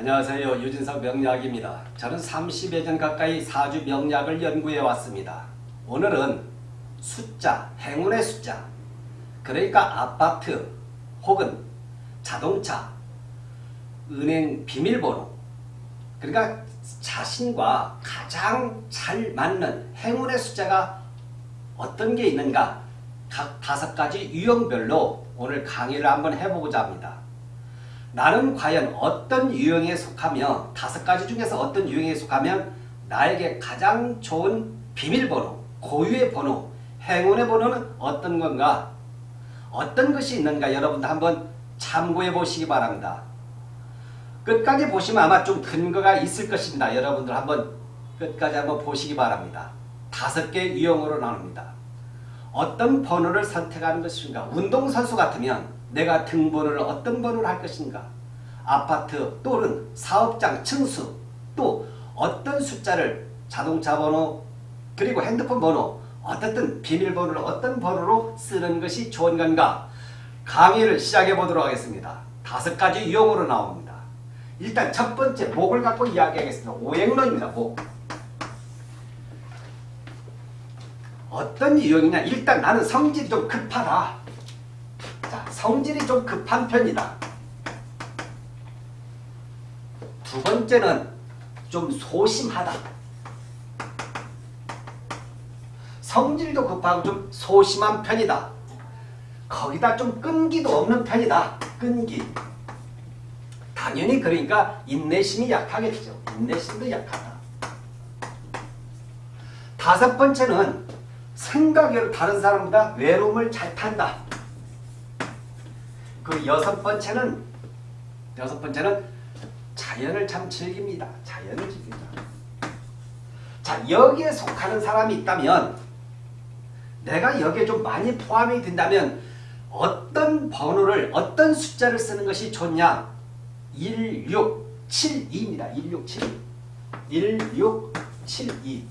안녕하세요. 유진석 명약입니다 저는 30여 년 가까이 사주 명약을 연구해 왔습니다. 오늘은 숫자, 행운의 숫자 그러니까 아파트 혹은 자동차, 은행 비밀번호 그러니까 자신과 가장 잘 맞는 행운의 숫자가 어떤 게 있는가 각 다섯 가지 유형별로 오늘 강의를 한번 해보고자 합니다. 나는 과연 어떤 유형에 속하며 다섯 가지 중에서 어떤 유형에 속하면 나에게 가장 좋은 비밀번호, 고유의 번호, 행운의 번호는 어떤 건가? 어떤 것이 있는가 여러분들 한번 참고해 보시기 바랍니다. 끝까지 보시면 아마 좀 근거가 있을 것입니다. 여러분들 한번 끝까지 한번 보시기 바랍니다. 다섯 개 유형으로 나눕니다. 어떤 번호를 선택하는 것인가? 운동선수 같으면 내가 등번호를 어떤 번호를 할 것인가? 아파트 또는 사업장 층수 또 어떤 숫자를 자동차 번호 그리고 핸드폰 번호 어떻든 비밀번호를 어떤 번호로 쓰는 것이 좋은 건가? 강의를 시작해 보도록 하겠습니다. 다섯 가지 유형으로 나옵니다. 일단 첫 번째 목을 갖고 이야기하겠습니다. 목. 어떤 유형이냐? 일단 나는 성질이 좀 급하다. 자, 성질이 좀 급한 편이다. 두 번째는 좀 소심하다. 성질도 급하고 좀 소심한 편이다. 거기다 좀 끈기도 없는 편이다. 끈기. 당연히 그러니까 인내심이 약하겠죠. 인내심도 약하다. 다섯 번째는 생각외로 다른 사람보다 외로움을 잘 탄다. 그 여섯 번째는 여섯 번째는 자연을 참 즐깁니다. 자연을 즐깁니다. 자 여기에 속하는 사람이 있다면 내가 여기에 좀 많이 포함이 된다면 어떤 번호를 어떤 숫자를 쓰는 것이 좋냐 1672입니다. 1672 1672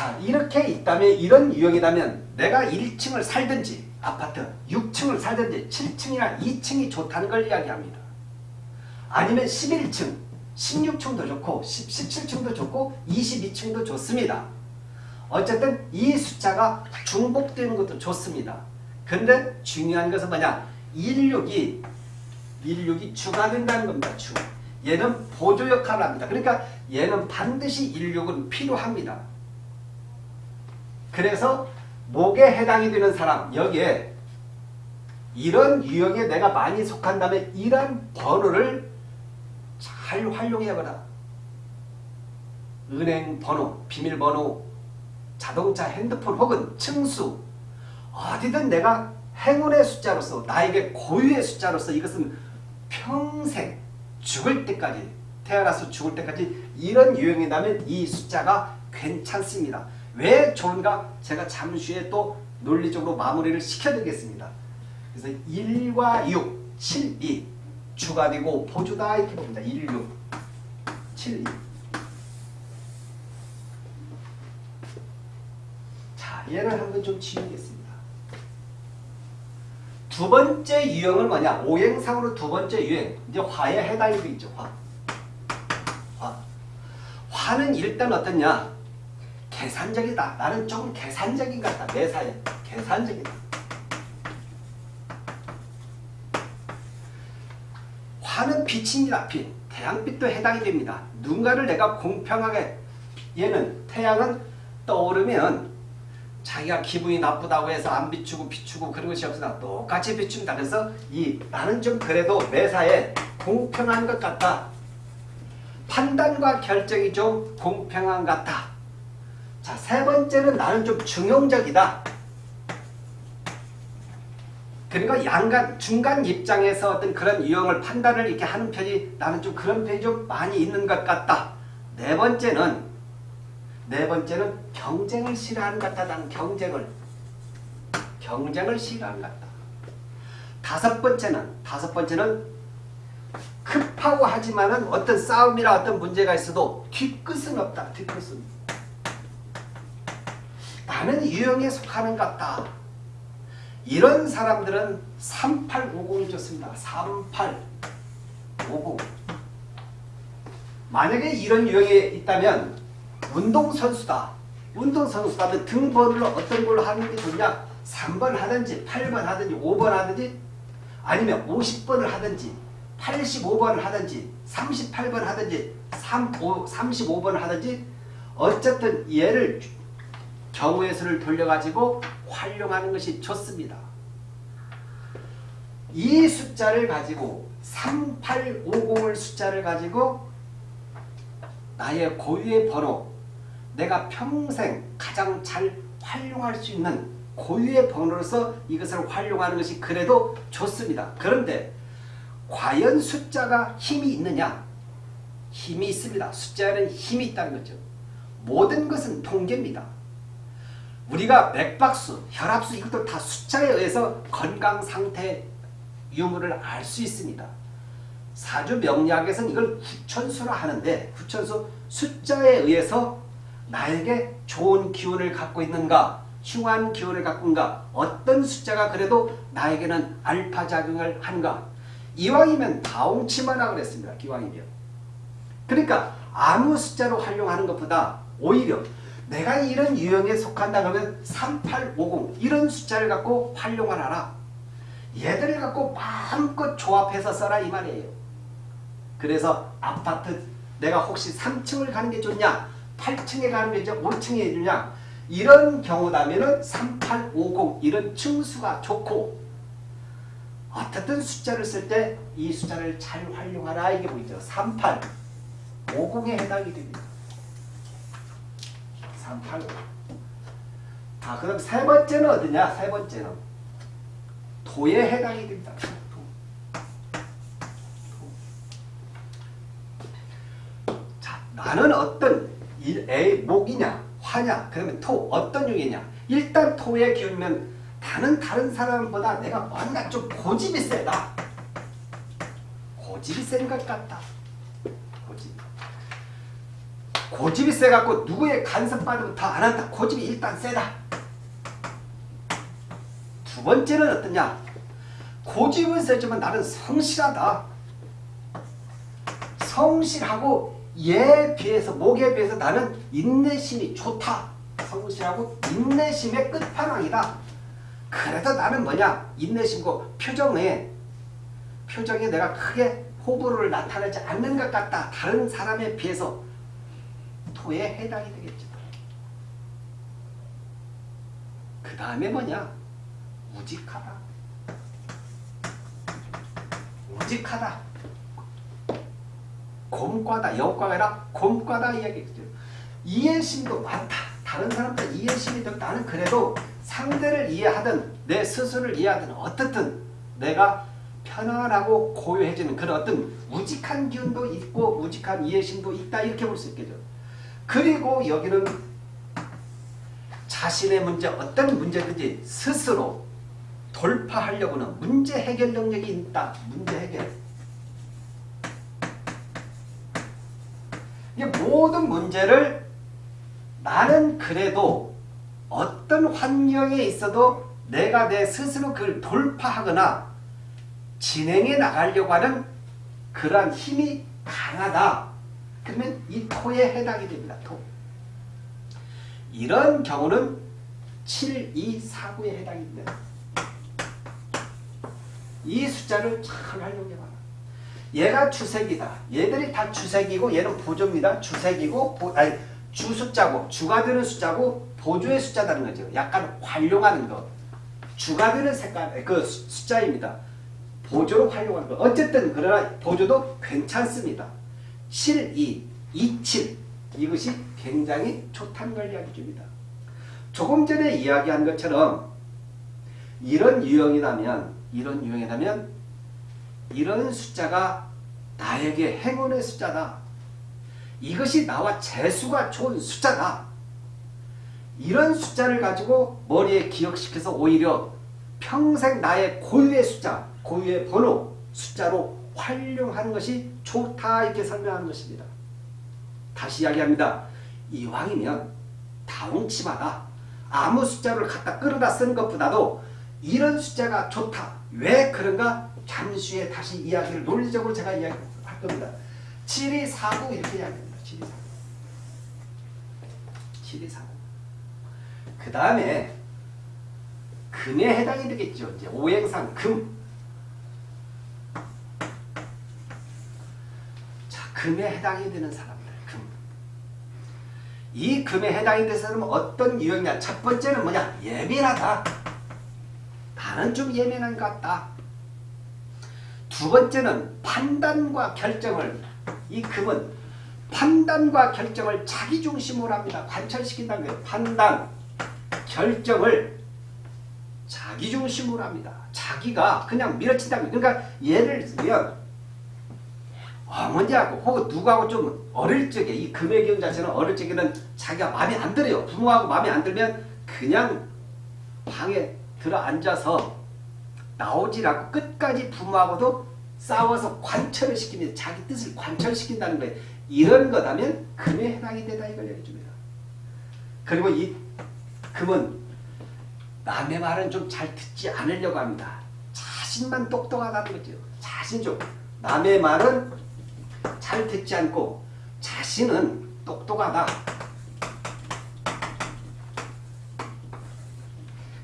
자 이렇게 있다면 이런 유형이라면 내가 1층을 살든지 아파트 6층을 살든지 7층이나 2층이 좋다는 걸 이야기합니다. 아니면 11층, 16층도 좋고 17층도 좋고 22층도 좋습니다. 어쨌든 이 숫자가 중복되는 것도 좋습니다. 근데 중요한 것은 뭐냐 16이 16이 주가 된다는 겁니다. 주. 얘는 보조 역할을 합니다. 그러니까 얘는 반드시 16은 필요합니다. 그래서 목에 해당이 되는 사람 여기에 이런 유형에 내가 많이 속한다면 이런 번호를 잘 활용해보라. 은행 번호, 비밀번호, 자동차, 핸드폰 혹은 층수 어디든 내가 행운의 숫자로서 나에게 고유의 숫자로서 이것은 평생 죽을 때까지 태어나서 죽을 때까지 이런 유형이라면 이 숫자가 괜찮습니다. 왜 좋은가? 제가 잠시 후에 또 논리적으로 마무리를 시켜드리겠습니다. 그래서 1과 6, 7, 2 주가 되고 보주다 이렇게 봅니다. 1, 6, 7, 2 자, 얘를 한번 좀 지우겠습니다. 두 번째 유형은 뭐냐? 오행상으로 두 번째 유형. 이제 화에 해당이 되죠. 화. 화. 화는 일단 어떻냐? 계산적이다. 나는 조금 계산적인 것 같다. 매사에. 계산적이다. 화는 빛입니다. 빛. 태양빛도 해당이 됩니다. 누군가를 내가 공평하게 얘는 태양은 떠오르면 자기가 기분이 나쁘다고 해서 안 비추고 비추고 그런 것이 없으나 똑같이 비춥니다. 그래서 이 나는 좀 그래도 매사에 공평한 것 같다. 판단과 결정이 좀 공평한 것 같다. 자, 세 번째는 나는 좀 중용적이다. 그러니까 양간, 중간 입장에서 어떤 그런 유형을 판단을 이렇게 하는 편이 나는 좀 그런 편이 좀 많이 있는 것 같다. 네 번째는 네 번째는 경쟁을 싫어하는 것 같다. 나는 경쟁을 경쟁을 싫어하는 것 같다. 다섯 번째는 다섯 번째는 급하고 하지만은 어떤 싸움이나 어떤 문제가 있어도 뒤끝은 없다. 뒤끝은 나는 유형에 속하는 것 같다. 이런 사람들은 3850이 좋습니다. 3850 만약에 이런 유형이 있다면 운동선수다. 운동선수다면 등번호를 어떤 걸로 하는 게 좋냐? 3번 하든지 8번 하든지 5번 하든지 아니면 50번을 하든지 85번을 하든지 38번 하든지 3, 5, 35번을 하든지 어쨌든 얘를 경우의 수를 돌려가지고 활용하는 것이 좋습니다. 이 숫자를 가지고 3850을 숫자를 가지고 나의 고유의 번호 내가 평생 가장 잘 활용할 수 있는 고유의 번호로서 이것을 활용하는 것이 그래도 좋습니다. 그런데 과연 숫자가 힘이 있느냐? 힘이 있습니다. 숫자에는 힘이 있다는 거죠. 모든 것은 통계입니다. 우리가 맥박수, 혈압수 이것도 다 숫자에 의해서 건강 상태 유무를 알 수 있습니다. 사주 명리학에서는 이걸 후천수라 하는데 후천수 숫자에 의해서 나에게 좋은 기운을 갖고 있는가 흉한 기운을 갖고 있는가 어떤 숫자가 그래도 나에게는 알파 작용을 하는가 이왕이면 다홍치마라 그랬습니다. 기왕이면 그러니까 아무 숫자로 활용하는 것보다 오히려 내가 이런 유형에 속한다 하면 3850 이런 숫자를 갖고 활용을 하라 얘들을 갖고 마음껏 조합해서 써라 이 말이에요. 그래서 아파트 내가 혹시 3층을 가는 게 좋냐 8층에 가는 게 좋냐 5층에 주냐 이런 경우라면 3850 이런 층수가 좋고 어떻든 숫자를 쓸 때 이 숫자를 잘 활용하라 이게 보이죠. 3850에 해당이 됩니다. 385 아, 그럼 세 번째는 어디냐? 세 번째는 도에 해당이 됩니다. 도. 자, 나는 어떤 일, 애, 목이냐, 화냐, 그러면 토, 어떤 용이냐. 일단 토의 기운이면 다른 다른 사람보다 내가 뭔가 좀 고집이 세다. 고집이 센 것 같다. 고집. 고집이 세갖고 누구의 간섭받으면 더안 한다. 고집이 일단 세다. 두 번째는 어떠냐? 고집은 세지만 나는 성실하다. 성실하고 얘에 비해서 목에 비해서 나는 인내심이 좋다. 성실하고 인내심의 끝판왕이다. 그래도 나는 뭐냐? 인내심고 표정에 표정에 내가 크게 호불호를 나타내지 않는 것 같다. 다른 사람에 비해서 토에 해당이 되겠죠. 그 다음에 뭐냐? 우직하다. 우직하다. 곰과다. 여과가 아니라 곰과다 이야기겠죠. 이해심도 많다. 다른 사람들 이해심이 더 나는 그래도 상대를 이해하든 내 스스로를 이해하든 어떻든 내가 편안하고 고요해지는 그런 어떤 우직한 기운도 있고 우직한 이해심도 있다 이렇게 볼 수 있겠죠. 그리고 여기는 자신의 문제 어떤 문제든지 스스로 돌파하려고는 문제 해결 능력이 있다. 문제 해결. 이게 모든 문제를 나는 그래도 어떤 환경에 있어도 내가 내 스스로 그걸 돌파하거나 진행해 나가려고 하는 그러한 힘이 강하다. 그러면 이 토에 해당이 됩니다. 토. 이런 경우는 7, 2, 4, 9에 해당이 됩니다. 이 숫자를 잘 활용해봐라. 얘가 주색이다. 얘들이 다 주색이고 얘는 보조입니다. 주색이고 보, 아니 주숫자고 주가 되는 숫자고 보조의 숫자다는 거죠. 약간 활용하는 거. 주가 되는 색깔 그 숫자입니다. 보조로 활용하는 거. 어쨌든 그러나 보조도 괜찮습니다. 7, 2, 2, 7 이것이 굉장히 좋다는 걸 이야기 줍니다. 조금 전에 이야기한 것처럼 이런 유형이라면 이런 유형이라면 이런 숫자가 나에게 행운의 숫자다. 이것이 나와 재수가 좋은 숫자다. 이런 숫자를 가지고 머리에 기억시켜서 오히려 평생 나의 고유의 숫자, 고유의 번호, 숫자로 활용하는 것이 좋다 이렇게 설명하는 것입니다. 다시 이야기합니다. 이왕이면 다홍치마다 아무 숫자를 갖다 끌어다 쓰는 것보다도 이런 숫자가 좋다. 왜 그런가? 잠시 후에 다시 이야기를 논리적으로 제가 이야기할 겁니다. 7249 이렇게 이야기합니다. 7249. 7249. 그 다음에 금에 해당이 되겠죠. 이제 오행상 금. 금에 해당이 되는 사람들. 금. 이 금에 해당이 되는 사람은 어떤 유형이냐? 첫 번째는 뭐냐? 예민하다. 나는 좀 예민한 것 같다. 두 번째는 판단과 결정을 이 금은 판단과 결정을 자기 중심으로 합니다. 관철시킨다는 거예요. 판단, 결정을 자기 중심으로 합니다. 자기가 그냥 밀어친다는 거예요. 그러니까 예를 들면 어머니하고 혹은 누구하고 좀 어릴 적에 이 기운 자체는 어릴 적에는 자기가 마음에 안 들어요. 부모하고 마음에 안 들면 그냥 방에 들어 앉아서 나오질 않고 끝까지 부모하고도 싸워서 관철을 시킵니다. 자기 뜻을 관철시킨다는 거예요. 이런 거다면 금에 해당이 되다 이걸 얘기해 줍니다. 그리고 이 금은 남의 말은 좀 잘 듣지 않으려고 합니다. 자신만 똑똑하다는 거죠. 자신 좀 남의 말은 잘 듣지 않고 자신은 똑똑하다.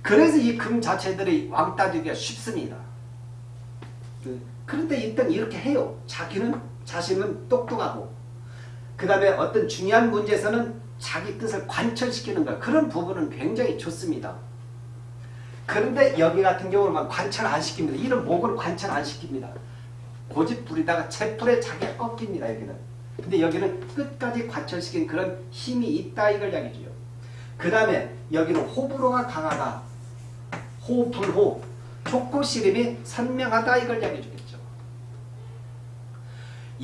그래서 이 금 자체들이 왕따 되기가 쉽습니다. 그, 그런데 일단 이렇게 해요. 자기는 자신은 똑똑하고 그 다음에 어떤 중요한 문제에서는 자기 뜻을 관철시키는 것 그런 부분은 굉장히 좋습니다. 그런데 여기 같은 경우는 관철 안 시킵니다. 이런 목을 관철 안 시킵니다. 고집 부리다가 채풀에 자기가 꺾입니다. 여기는. 근데 여기는 끝까지 관철시킨 그런 힘이 있다 이걸 이야기해줘요. 그 다음에 여기는 호불호가 강하다. 호불호, 촉구시림이 선명하다 이걸 이야기해 주겠죠.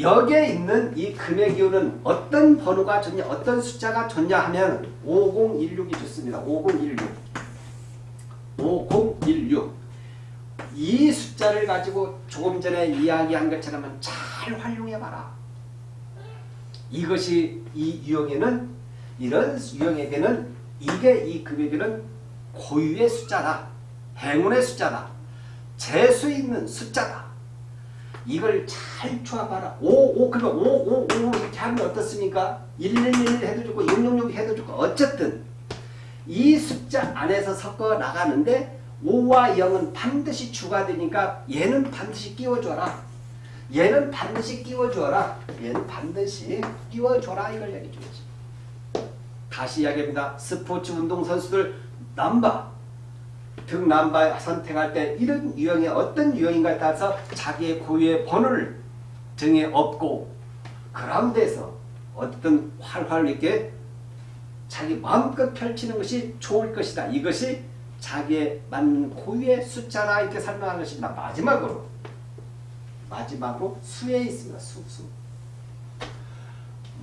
여기에 있는 이 금의 기운은 어떤 번호가 좋냐, 어떤 숫자가 좋냐 하면 5016이 좋습니다. 5016. 5016. 이 숫자를 가지고 조금 전에 이야기한 것처럼 잘 활용해봐라. 이것이 이 유형에는 이런 유형에게는 이게 이 금액에는 고유의 숫자다. 행운의 숫자다. 재수 있는 숫자다. 이걸 잘 조합하라. 5, 5, 그러면 5, 5, 5 이렇게 하면 어떻습니까? 111 해도 좋고 666 해도 좋고 어쨌든 이 숫자 안에서 섞어 나가는데 5와 0은 반드시 주가 되니까 얘는 반드시 끼워줘라. 얘는 반드시 끼워줘라. 얘는 반드시 끼워줘라. 이걸 얘기해 주겠지. 다시 이야기합니다. 스포츠 운동 선수들 남바 등 남바 선택할 때 이런 유형이 어떤 유형인가에 따라서 자기의 고유의 번호를 등에 업고 그라운드에서 어떤 활활 있게 자기 마음껏 펼치는 것이 좋을 것이다. 이것이 자기의 맞는 고유의 숫자라 이렇게 설명하는 것입니다. 마지막으로 마지막으로 수에 있습니다. 수, 수.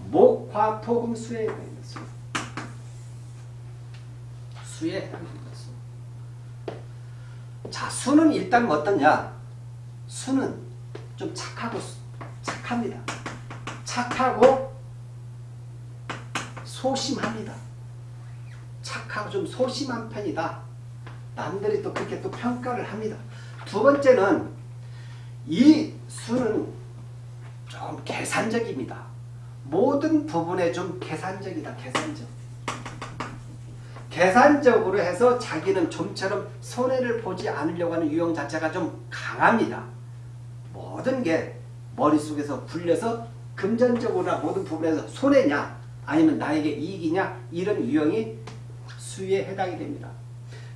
목, 화, 토, 금, 수에 있는 수. 수에 해당합니다. 수. 자, 수는 일단 어떠냐? 수는 좀 착하고 착합니다. 착하고 소심합니다. 착하고 좀 소심한 편이다. 남들이 또 그렇게 또 평가를 합니다. 두 번째는 이 수는 좀 계산적입니다. 모든 부분에 좀 계산적이다. 계산적. 계산적으로 해서 자기는 좀처럼 손해를 보지 않으려고 하는 유형 자체가 좀 강합니다. 모든 게 머릿속에서 굴려서 금전적으로나 모든 부분에서 손해냐 아니면 나에게 이익이냐 이런 유형이 수에 해당이 됩니다.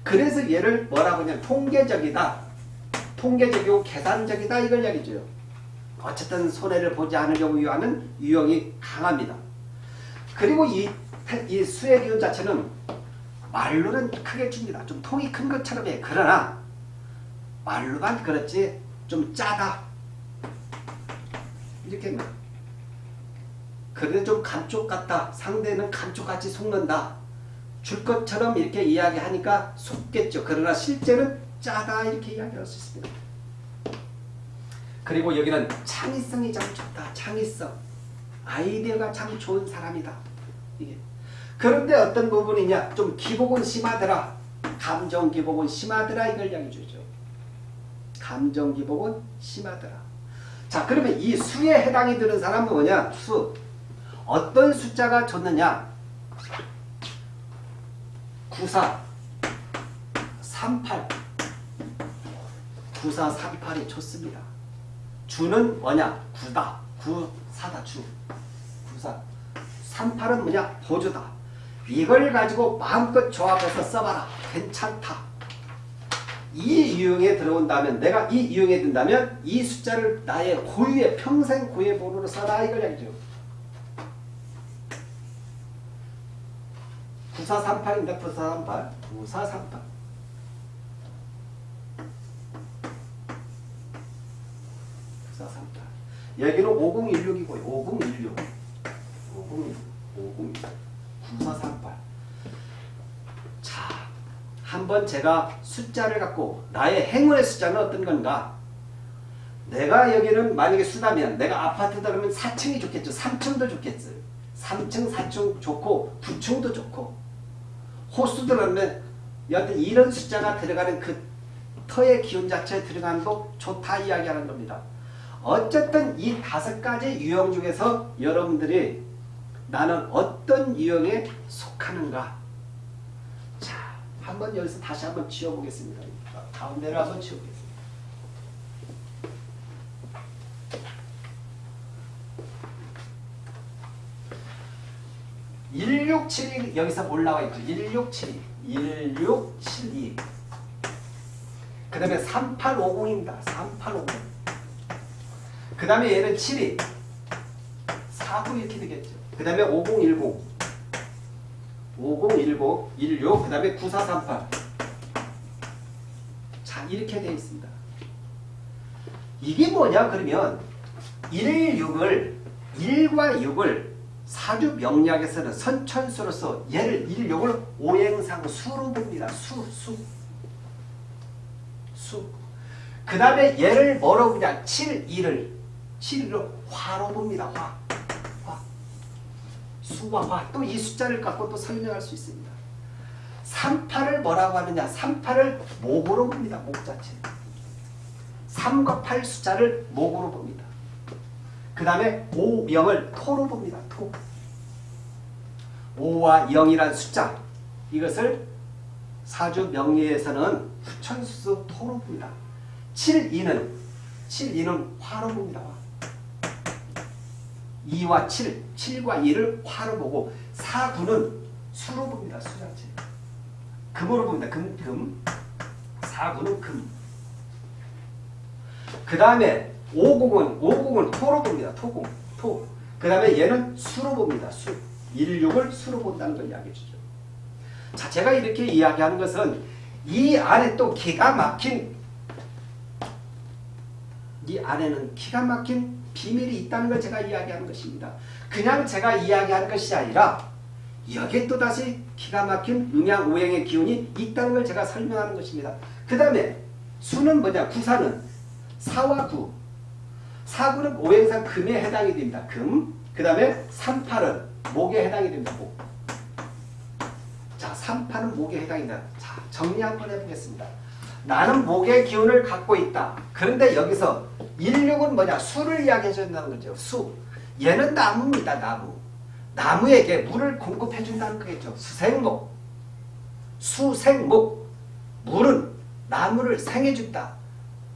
그래서 얘를 뭐라고 하냐 통계적이다. 통계적이고 계산적이다 이걸 얘기죠. 어쨌든 손해를 보지 않으려고 하는 유형이 강합니다. 그리고 이, 이 수의 기운 자체는 말로는 크게 줍니다. 좀 통이 큰 것처럼 해. 그러나 말로만 그렇지 좀 짜다. 이렇게 그래도 좀 감쪽 같다. 상대는 감쪽같이 속는다. 줄 것처럼 이렇게 이야기하니까 속겠죠. 그러나 실제는 짜다 이렇게 이야기할 수 있습니다. 그리고 여기는 창의성이 참 좋다. 창의성. 아이디어가 참 좋은 사람이다. 이게. 그런데 어떤 부분이냐? 좀 기복은 심하더라. 감정 기복은 심하더라. 이걸 이야기해 주죠. 감정 기복은 심하더라. 자 그러면 이 수에 해당이 되는 사람은 뭐냐? 수. 어떤 숫자가 좋느냐? 94, 38, 94, 38이 좋습니다. 주는 뭐냐? 구다. 구사다 주. 구사. 38은 뭐냐? 보조다. 이걸 가지고 마음껏 조합해서 써봐라. 괜찮다. 이 유형에 들어온다면 내가 이 유형에 든다면 이 숫자를 나의 고유의 평생 고유의 번호로 써라 이걸 얘기죠. 9438인데 9438 9438 9438 여기는 5016이고요. 5016 5016 5016 9438 자, 한번 제가 숫자를 갖고 나의 행운의 숫자는 어떤 건가? 내가 여기는 만약에 수다면 내가 아파트다 그러면 4층이 좋겠죠. 3층도 좋겠어요. 3층, 4층 좋고 9층도 좋고 호수 들어가면 여하튼 이런 숫자가 들어가는 그 터의 기운 자체에 들어가는 도 좋다 이야기하는 겁니다. 어쨌든 이 다섯 가지 유형 중에서 여러분들이 나는 어떤 유형에 속하는가 자 한번 여기서 다시 한번 지워보겠습니다. 가운데를 한번 지워보겠습니다. 1672 여기서 올라와 있죠. 1672. 1672. 그 다음에 3850입니다. 3850. 그 다음에 얘는 72. 49 이렇게 되겠죠. 그 다음에 5010. 5010, 16, 그 다음에 9438. 자, 이렇게 되어 있습니다. 이게 뭐냐, 그러면 1, 6을, 1과 6을 사주 명리학에서는 선천수로서 얘를 1, 6을 오행상 수로 봅니다. 수, 수. 수. 그 다음에 얘를 뭐로 보냐, 7, 2를, 7을 화로 봅니다. 화. 화. 수와 화. 또 이 숫자를 갖고 또 설명할 수 있습니다. 38을 뭐라고 하느냐, 38을 목으로 봅니다. 목 자체. 3과 8 숫자를 목으로 봅니다. 그 다음에 5, 0을 토로 봅니다. 토. 5와 0이란 숫자 이것을 사주 명리에서는 후천수 토로 봅니다. 7, 2는 7, 2는 화로 봅니다. 2와 7, 7과 2를 화로 보고 4, 9는 수로 봅니다. 수 자체. 금으로 봅니다. 금, 금. 4, 9는 금. 그 다음에 50은 50은 토로 봅니다. 토공. 토. 그 다음에 얘는 수로 봅니다. 수. 16을 수로 본다는 걸 이야기해 주죠. 자, 제가 이렇게 이야기하는 것은 이 안에 또 기가 막힌 이 안에는 기가 막힌 비밀이 있다는 걸 제가 이야기하는 것입니다. 그냥 제가 이야기하는 것이 아니라 여기에 또다시 기가 막힌 음양 오행의 기운이 있다는 걸 제가 설명하는 것입니다. 그 다음에 수는 뭐냐? 구사는 4와 9 4구는 오행상 금에 해당이 됩니다. 금. 그 다음에 38은 목에 해당이 됩니다. 목. 자, 38은 목에 해당이다. 자, 정리 한번 해보겠습니다. 나는 목의 기운을 갖고 있다. 그런데 여기서 16은 뭐냐? 수를 이야기해 준다는 거죠. 수. 얘는 나무입니다. 나무. 나무에게 물을 공급해 준다는 거겠죠. 수생목. 수생목. 물은 나무를 생해 준다.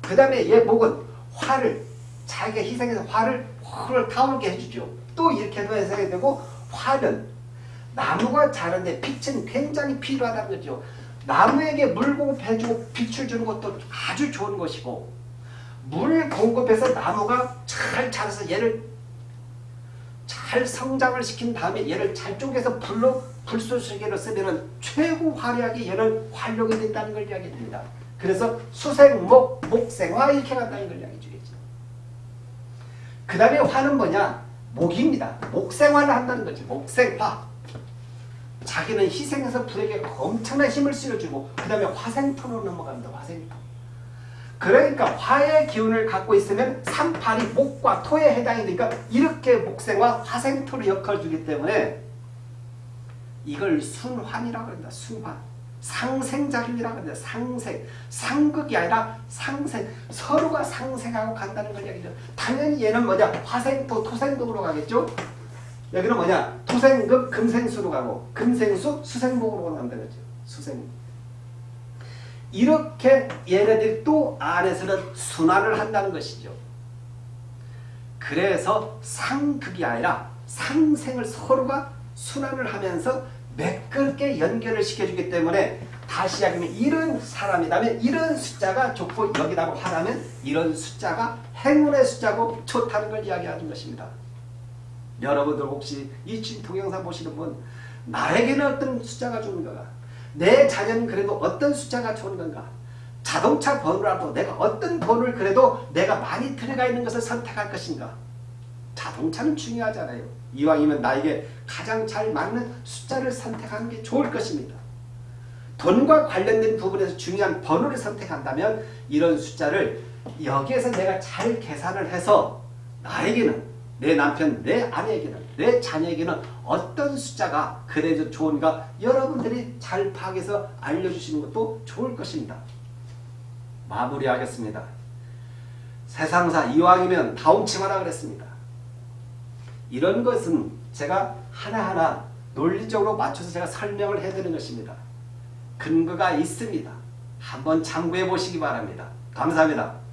그 다음에 얘 목은 화를 자기가 희생해서 화를 확 타오르게 해주죠. 또 이렇게도 해석이 되고 화는 나무가 자는데 빛은 굉장히 필요하다는 거죠. 나무에게 물 공급해주고 빛을 주는 것도 아주 좋은 것이고 물 공급해서 나무가 잘 자라서 얘를 잘 성장을 시킨 다음에 얘를 잘 쪼개서 불로 불쏘시개로 쓰면 최고 화려하게 얘는 활용이 된다는 걸 이야기합니다. 그래서 수생목, 목생화 이렇게 간다는 걸 이야기해 주겠죠. 그 다음에 화는 뭐냐? 목입니다. 목생화를 한다는 거지. 목생화. 자기는 희생해서 불에게 엄청난 힘을 실어주고 그 다음에 화생토로 넘어갑니다. 화생토. 그러니까 화의 기운을 갖고 있으면 38이 목과 토에 해당이 되니까 이렇게 목생화 화생토로 역할을 주기 때문에 이걸 순환이라고 합니다. 순환. 상생작용이라고 합니다. 상생. 상극이 아니라 상생. 서로가 상생하고 간다는 걸 얘기죠. 당연히 얘는 뭐냐? 화생토, 토생극으로 가겠죠? 여기는 뭐냐? 토생극, 금생수로 가고 금생수, 수생목으로 간다는 거죠. 수생. 이렇게 얘네들이 또 안에서는 순환을 한다는 것이죠. 그래서 상극이 아니라 상생을 서로가 순환을 하면서 매끄럽게 연결을 시켜주기 때문에 다시 이야기하면 이런 사람이라면 이런 숫자가 좋고 여기다가 화라면 이런 숫자가 행운의 숫자고 좋다는 걸 이야기하는 것입니다. 여러분들 혹시 이 동영상 보시는 분 나에게는 어떤 숫자가 좋은 건가? 내 자녀는 그래도 어떤 숫자가 좋은 건가? 자동차 번호라도 내가 어떤 번호를 그래도 내가 많이 들어가 있는 것을 선택할 것인가? 자동차는 중요하잖아요. 이왕이면 나에게 가장 잘 맞는 숫자를 선택하는 게 좋을 것입니다. 돈과 관련된 부분에서 중요한 번호를 선택한다면 이런 숫자를 여기에서 내가 잘 계산을 해서 나에게는 내 남편, 내 아내에게는 내 자녀에게는 어떤 숫자가 그래도 좋은가 여러분들이 잘 파악해서 알려주시는 것도 좋을 것입니다. 마무리하겠습니다. 세상사 이왕이면 다운치마라 그랬습니다. 이런 것은 제가 하나하나 논리적으로 맞춰서 제가 설명을 해드리는 것입니다. 근거가 있습니다. 한번 참고해 보시기 바랍니다. 감사합니다.